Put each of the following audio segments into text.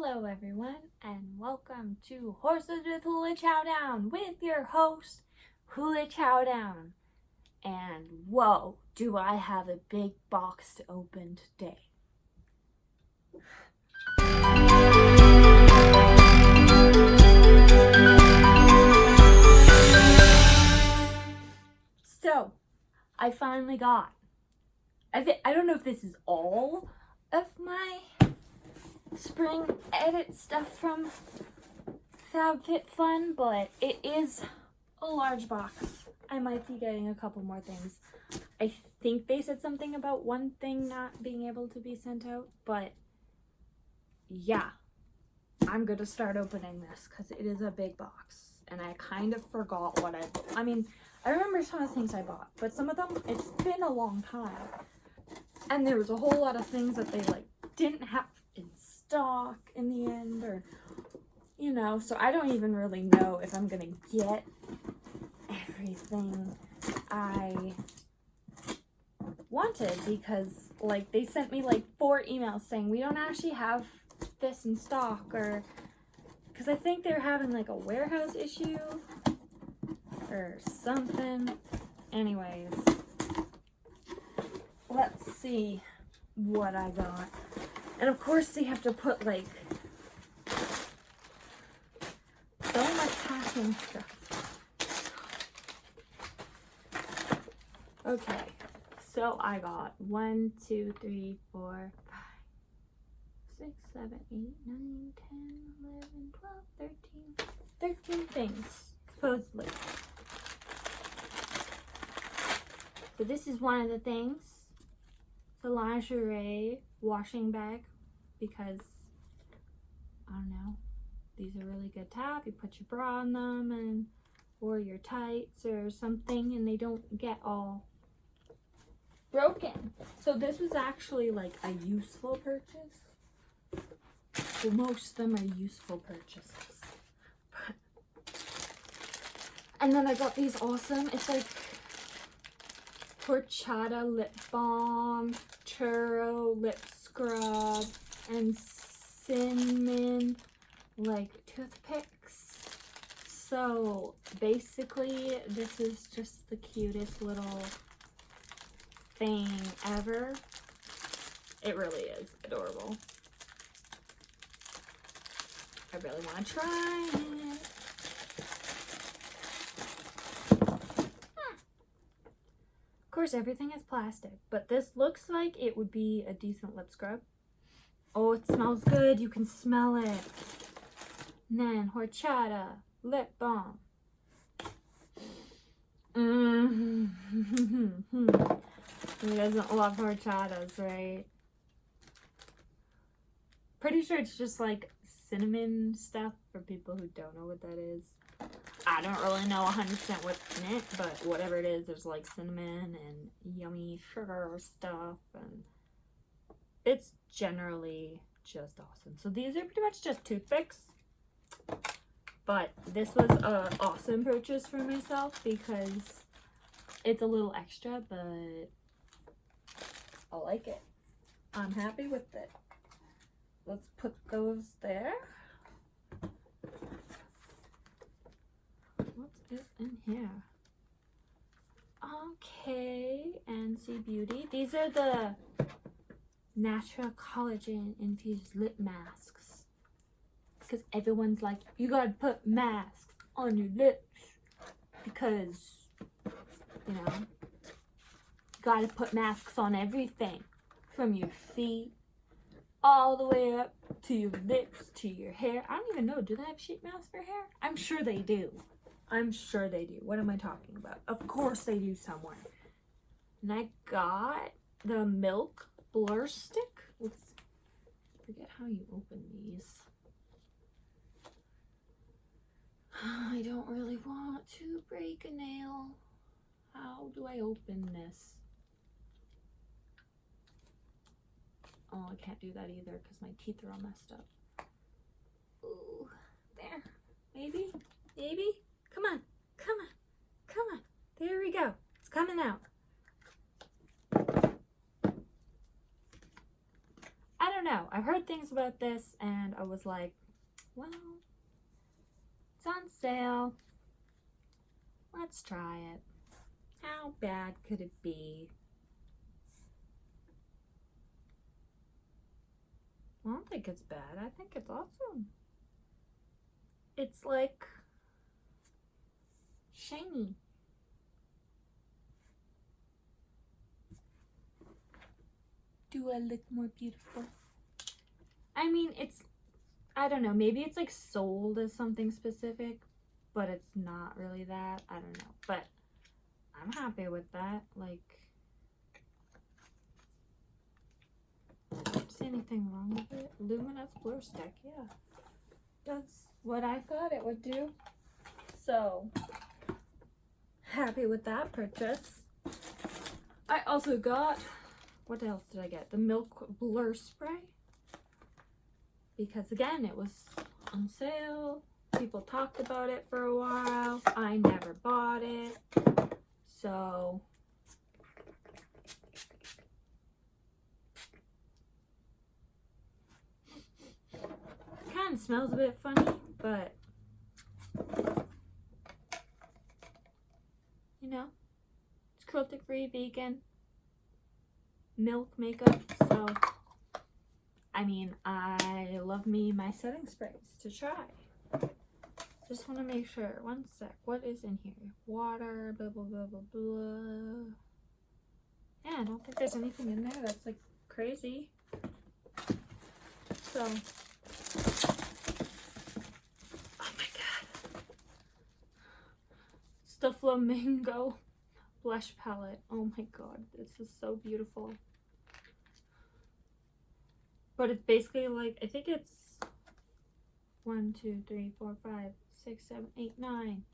Hello everyone and welcome to Horses with Hula Chowdown with your host Hula Chowdown. And whoa, do I have a big box to open today. So, I finally got I I don't know if this is all of my spring edit stuff from FabFitFun, but it is a large box. I might be getting a couple more things. I think they said something about one thing not being able to be sent out, but yeah, I'm gonna start opening this because it is a big box and I kind of forgot what I, I mean, I remember some of the things I bought, but some of them, it's been a long time. And there was a whole lot of things that they like didn't have stock in the end or you know so I don't even really know if I'm gonna get everything I wanted because like they sent me like four emails saying we don't actually have this in stock or because I think they're having like a warehouse issue or something. Anyways let's see what I got and of course they have to put like so much packing stuff. Okay, so I got one, two, three, four, five, six, seven, eight, nine, ten, eleven, twelve, thirteen, thirteen things, supposedly. So this is one of the things. The lingerie washing bag because I don't know these are really good top you put your bra on them and or your tights or something and they don't get all broken. So this was actually like a useful purchase. Well, most of them are useful purchases. And then I got these awesome it's like horchata lip balm churro lip scrub and cinnamon like toothpicks. So basically this is just the cutest little thing ever. It really is adorable. I really want to try it. Course, everything is plastic, but this looks like it would be a decent lip scrub. Oh, it smells good. You can smell it. And then horchata lip balm. Mm -hmm. Who doesn't love horchatas, right? Pretty sure it's just like cinnamon stuff for people who don't know what that is. I don't really know 100% what's in it, but whatever it is, there's like cinnamon and yummy sugar stuff, and it's generally just awesome. So these are pretty much just toothpicks, but this was an awesome purchase for myself because it's a little extra, but I like it. I'm happy with it. Let's put those there. Is in here? Okay, NC Beauty. These are the natural collagen infused lip masks. Because everyone's like, you gotta put masks on your lips. Because, you know, you gotta put masks on everything. From your feet all the way up to your lips, to your hair. I don't even know, do they have sheet masks for hair? I'm sure they do. I'm sure they do. What am I talking about? Of course they do somewhere. And I got the Milk Blur Stick. Let's forget how you open these. I don't really want to break a nail. How do I open this? Oh, I can't do that either because my teeth are all messed up. Ooh, there. Maybe? Maybe? Come on, come on, come on. There we go. It's coming out. I don't know. I've heard things about this and I was like, well, it's on sale. Let's try it. How bad could it be? I don't think it's bad. I think it's awesome. It's like shiny. Do I look more beautiful? I mean, it's, I don't know, maybe it's like sold as something specific, but it's not really that. I don't know, but I'm happy with that. Like, see anything wrong with it? Luminous blur stick, yeah. That's what I thought it would do. So, happy with that purchase. I also got, what else did I get? The Milk Blur Spray. Because again, it was on sale. People talked about it for a while. I never bought it. So, kind of smells a bit funny, but you know, it's cruelty free, vegan, milk makeup. So, I mean, I love me my setting sprays to try. Just want to make sure. One sec. What is in here? Water, blah, blah, blah, blah, blah. Yeah, I don't think there's anything in there that's like crazy. So, the Flamingo blush palette. Oh my god, this is so beautiful. But it's basically like, I think it's one, two, three, four, five, six, seven, eight, nine.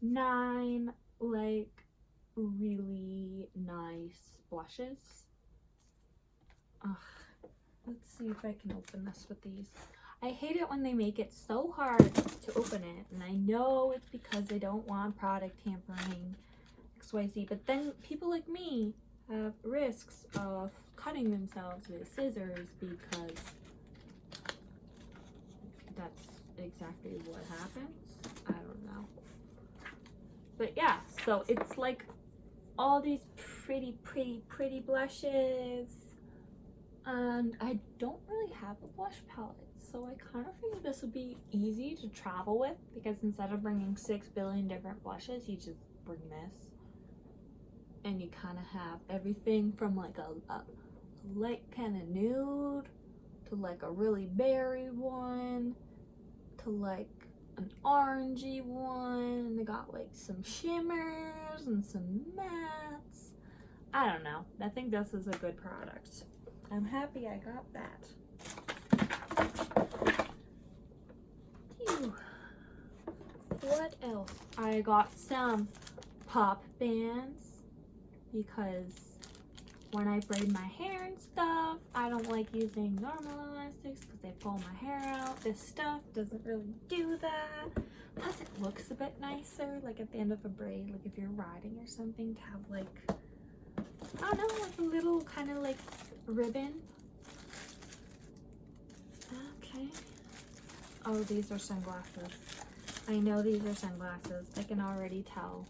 Nine, like, really nice blushes. Ugh. Let's see if I can open this with these. I hate it when they make it so hard to open it. And I know it's because they don't want product tampering XYZ. But then people like me have risks of cutting themselves with scissors because that's exactly what happens. I don't know. But yeah, so it's like all these pretty, pretty, pretty blushes. And I don't really have a blush palette so I kind of figured this would be easy to travel with because instead of bringing six billion different blushes, you just bring this. And you kind of have everything from like a, a light kind of nude to like a really berry one to like an orangey one. They got like some shimmers and some mattes. I don't know. I think this is a good product. I'm happy I got that. What else? I got some pop bands because when I braid my hair and stuff, I don't like using normal elastics because they pull my hair out. This stuff doesn't really do that. Plus it looks a bit nicer, like at the end of a braid, like if you're riding or something, to have like, I don't know, like a little kind of like ribbon. Okay. Oh, these are sunglasses. I know these are sunglasses. I can already tell.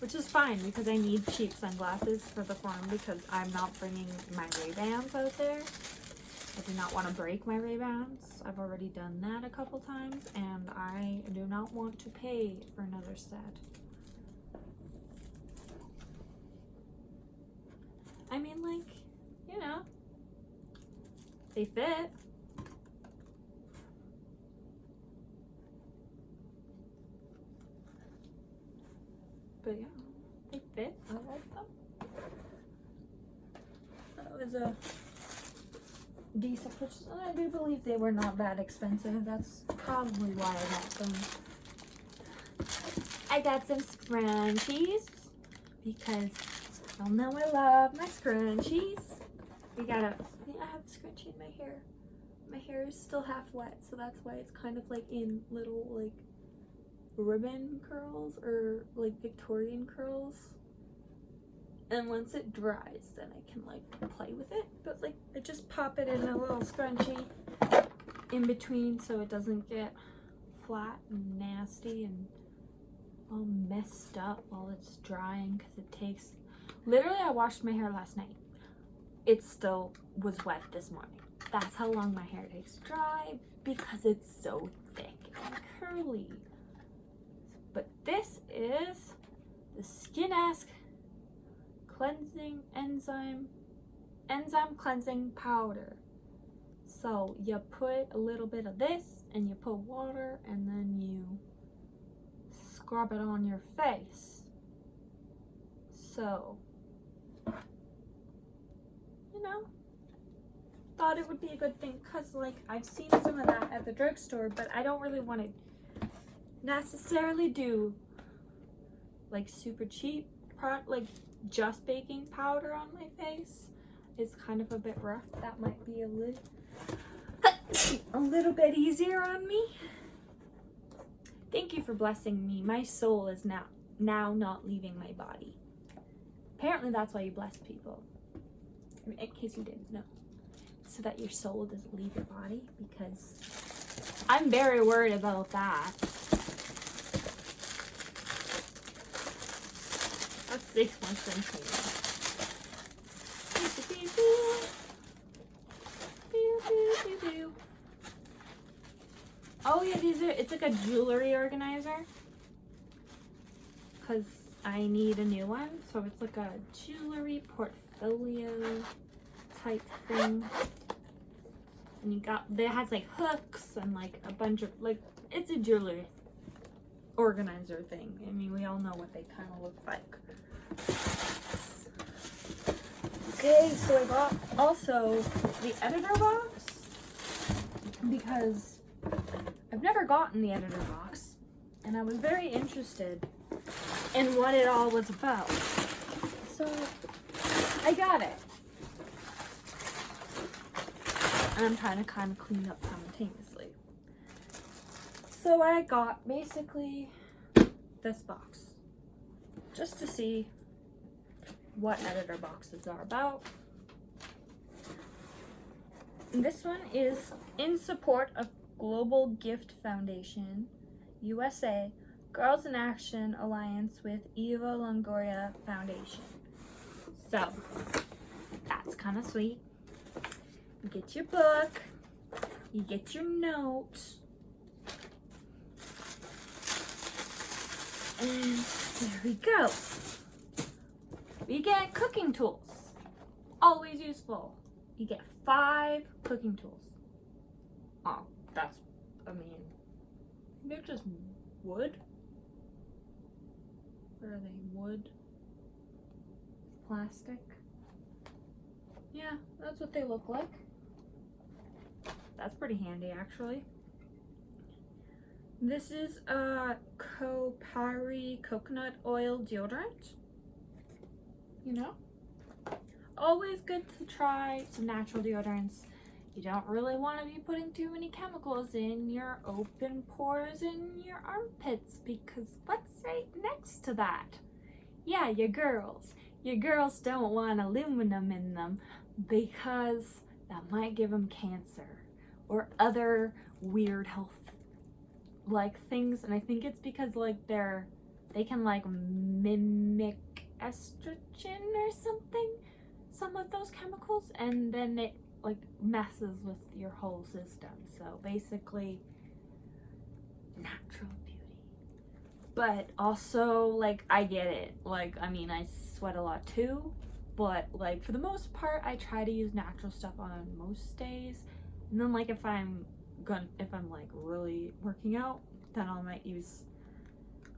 Which is fine because I need cheap sunglasses for the farm because I'm not bringing my Ray-Bans out there. I do not want to break my Ray-Bans. I've already done that a couple times and I do not want to pay for another set. I mean like, you know, they fit. but yeah, they fit. I like them. That was a decent purchase. I do believe they were not that expensive. That's probably why I got them. I got some scrunchies because y'all know I love my scrunchies. We got a, I have a scrunchie in my hair. My hair is still half wet, so that's why it's kind of like in little like ribbon curls or like Victorian curls. and once it dries then I can like play with it but like I just pop it in a little scrunchie in between so it doesn't get flat and nasty and all messed up while it's drying because it takes literally I washed my hair last night. It still was wet this morning. That's how long my hair takes to dry because it's so thick and curly. But this is the Skin Ask cleansing enzyme enzyme cleansing powder. So you put a little bit of this and you put water and then you scrub it on your face so you know thought it would be a good thing because like I've seen some of that at the drugstore but I don't really want to necessarily do like super cheap product like just baking powder on my face is kind of a bit rough. That might be a little, a little bit easier on me. Thank you for blessing me. My soul is now, now not leaving my body. Apparently that's why you bless people. In case you didn't know. So that your soul doesn't leave your body because I'm very worried about that. Six months in Oh yeah, these are, it's like a jewelry organizer. Cause I need a new one. So it's like a jewelry portfolio type thing. And you got, it has like hooks and like a bunch of, like, it's a jewelry organizer thing. I mean, we all know what they kind of look like. Okay, so I got also the editor box because I've never gotten the editor box and I was very interested in what it all was about. So I got it. And I'm trying to kind of clean up simultaneously. So I got basically this box just to see what editor boxes are about. This one is in support of Global Gift Foundation, USA, Girls in Action Alliance with Eva Longoria Foundation. So, that's kind of sweet. You get your book, you get your notes, and there we go. We get cooking tools. Always useful. You get five cooking tools. Oh, that's, I mean, they're just wood. What are they? Wood? Plastic? Yeah, that's what they look like. That's pretty handy, actually. This is a Kopari coconut oil deodorant. You know? Always good to try some natural deodorants. You don't really want to be putting too many chemicals in your open pores in your armpits because what's right next to that? Yeah, your girls. Your girls don't want aluminum in them because that might give them cancer or other weird health like things and I think it's because like they're they can like mimic estrogen or something some of those chemicals and then it like messes with your whole system. So basically natural beauty. But also like I get it. Like I mean I sweat a lot too. But like for the most part I try to use natural stuff on most days. And then like if I'm gonna if I'm like really working out then I might use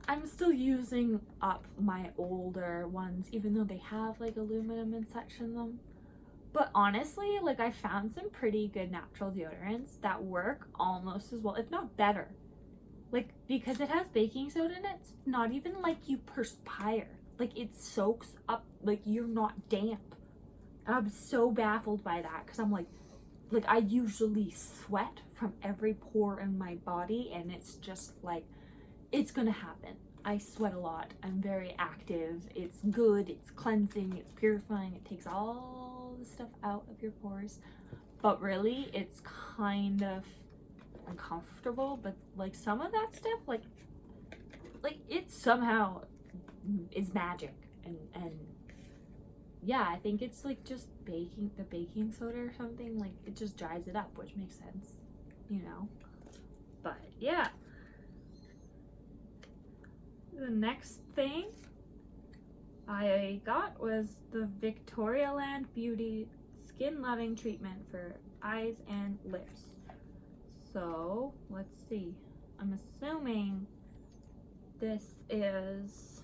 I'm still using up my older ones even though they have like aluminum and such in them but honestly like I found some pretty good natural deodorants that work almost as well if not better like because it has baking soda in it it's not even like you perspire like it soaks up like you're not damp I'm so baffled by that because I'm like like I usually sweat from every pore in my body and it's just like it's gonna happen I sweat a lot. I'm very active. It's good, it's cleansing, it's purifying. It takes all the stuff out of your pores. But really, it's kind of uncomfortable. But like some of that stuff, like, like it somehow is magic. And, and yeah, I think it's like just baking, the baking soda or something. Like it just dries it up, which makes sense, you know. But yeah the next thing I got was the Victoria Land Beauty Skin Loving Treatment for eyes and lips. So, let's see. I'm assuming this is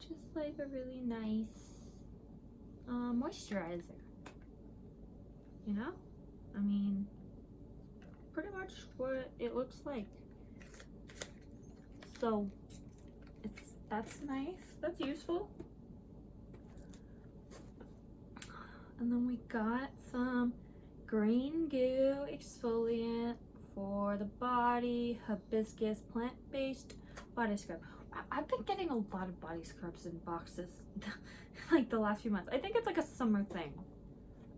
just like a really nice uh, moisturizer. You know? I mean, pretty much what it looks like so that's nice. That's useful. And then we got some green goo exfoliant for the body hibiscus plant-based body scrub. I've been getting a lot of body scrubs in boxes like the last few months. I think it's like a summer thing.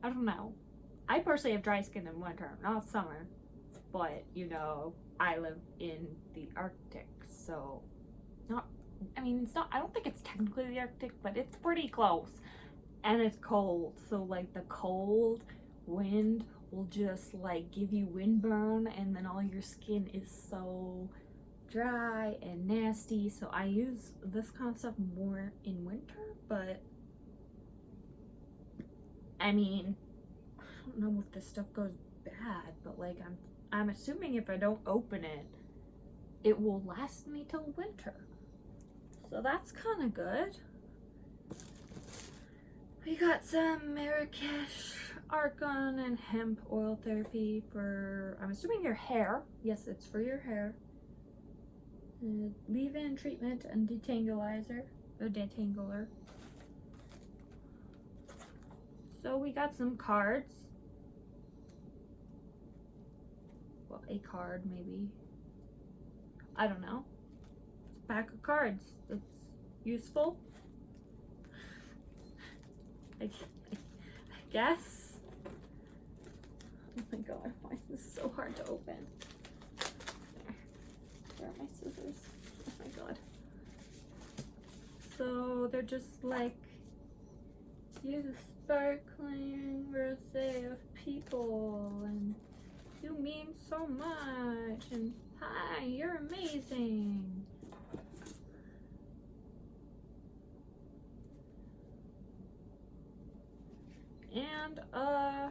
I don't know. I personally have dry skin in winter not summer but you know I live in the Arctic so not I mean it's not I don't think it's technically the Arctic but it's pretty close and it's cold so like the cold wind will just like give you windburn and then all your skin is so dry and nasty so I use this kind of stuff more in winter but I mean I don't know if this stuff goes bad but like I'm I'm assuming if I don't open it it will last me till winter. So that's kind of good. We got some Marrakesh Argan and Hemp Oil Therapy for, I'm assuming your hair. Yes, it's for your hair. Leave-in treatment and detanglizer, a detangler. So we got some cards. Well, a card maybe. I don't know. Pack of cards. It's useful. I, I, I guess. Oh my god, why is this so hard to open? There. Where are my scissors? Oh my god. So they're just like you sparkling rosé of people and you mean so much and Hi, you're amazing. And a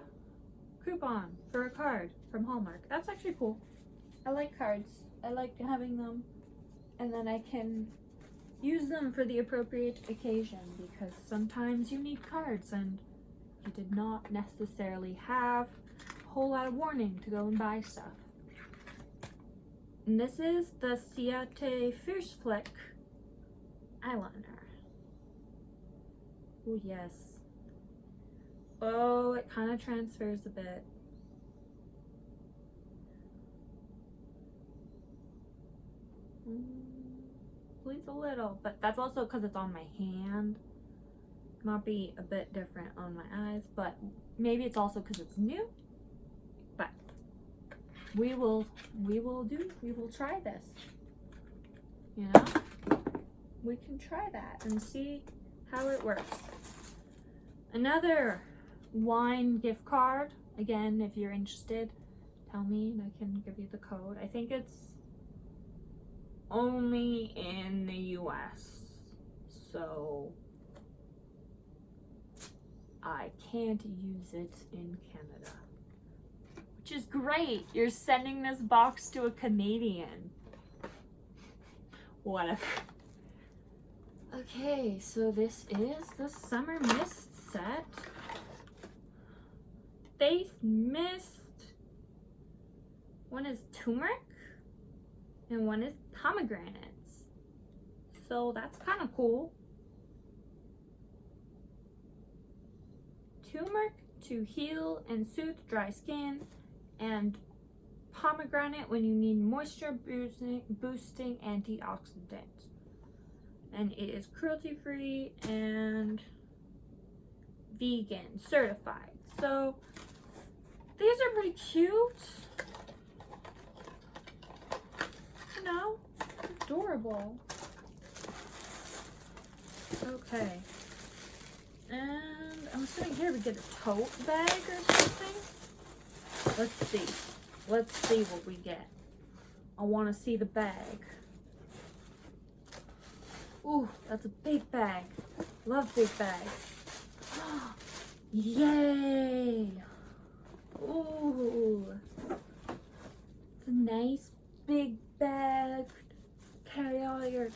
coupon for a card from Hallmark. That's actually cool. I like cards. I like having them and then I can use them for the appropriate occasion because sometimes you need cards and you did not necessarily have a whole lot of warning to go and buy stuff. And this is the Ciate Fierce Flick eyeliner. Oh, yes. Oh, it kind of transfers a bit. Mm, bleeds a little, but that's also because it's on my hand. Might be a bit different on my eyes, but maybe it's also because it's new But we will we will do we will try this you know we can try that and see how it works another wine gift card again if you're interested tell me and I can give you the code I think it's only in the US so I can't use it in Canada which is great. You're sending this box to a Canadian. Whatever. Okay, so this is the Summer Mist set. Face Mist. One is turmeric and one is pomegranates. So that's kind of cool. Turmeric to heal and soothe dry skin and pomegranate when you need moisture boosting, boosting antioxidant. And it is cruelty free and vegan certified. So these are pretty cute. You know, adorable. Okay. And I'm assuming here we get a tote bag or something. Let's see. Let's see what we get. I want to see the bag. Ooh, that's a big bag. Love big bags. Yay! Ooh. It's a nice big bag. Carry all your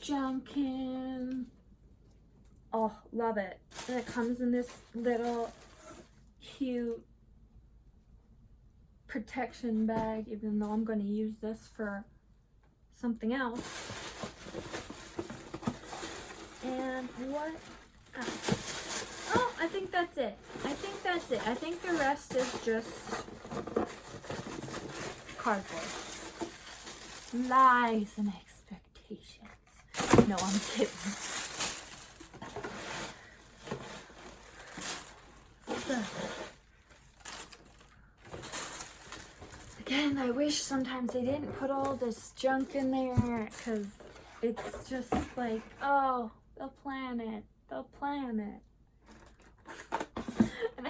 junk in. Oh, love it. And it comes in this little cute protection bag, even though I'm going to use this for something else. And what else? Think that's it. I think that's it. I think the rest is just cardboard. Lies and expectations. No, I'm kidding. Again, I wish sometimes they didn't put all this junk in there because it's just like, oh, the planet, the planet.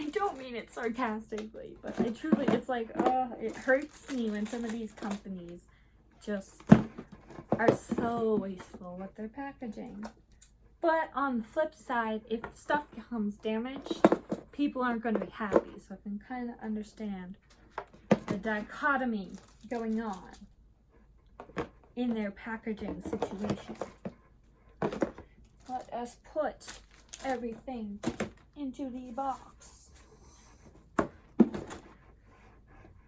I don't mean it sarcastically, but I truly, it's like, oh, it hurts me when some of these companies just are so wasteful with their packaging. But on the flip side, if stuff becomes damaged, people aren't going to be happy. So I can kind of understand the dichotomy going on in their packaging situation. Let us put everything into the box.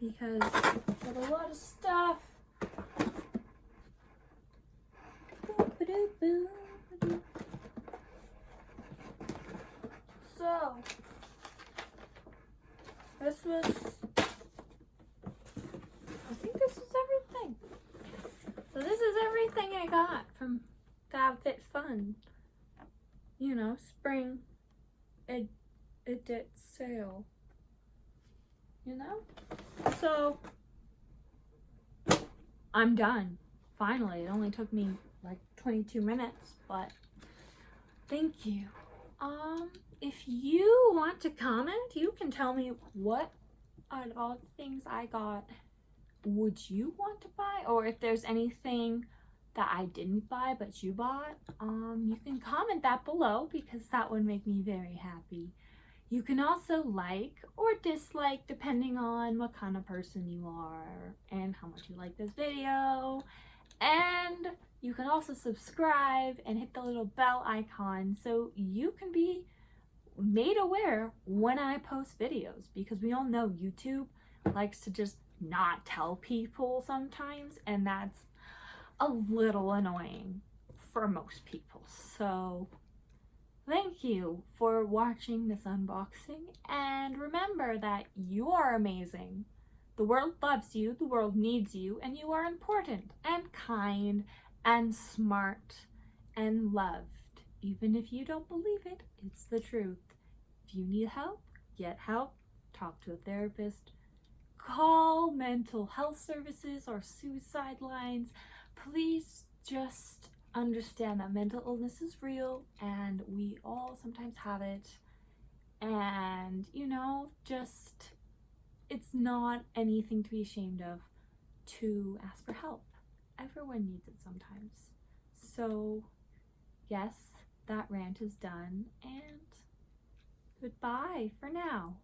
Because got a lot of stuff. So, this was I think this was everything. So this is everything I got from FabFitFun. You know, spring it, it did sale. You know? So I'm done. Finally, it only took me like 22 minutes, but thank you. Um, if you want to comment, you can tell me what out of all the things I got would you want to buy or if there's anything that I didn't buy but you bought um you can comment that below because that would make me very happy you can also like or dislike depending on what kind of person you are and how much you like this video. And you can also subscribe and hit the little bell icon so you can be made aware when I post videos because we all know YouTube likes to just not tell people sometimes and that's a little annoying for most people. So thank you for watching this unboxing and remember that you are amazing. The world loves you the world needs you and you are important and kind and smart and loved. Even if you don't believe it it's the truth. If you need help get help. Talk to a therapist. Call mental health services or suicide lines. Please just understand that mental illness is real and we all sometimes have it. And you know just it's not anything to be ashamed of to ask for help. Everyone needs it sometimes. So yes that rant is done and goodbye for now.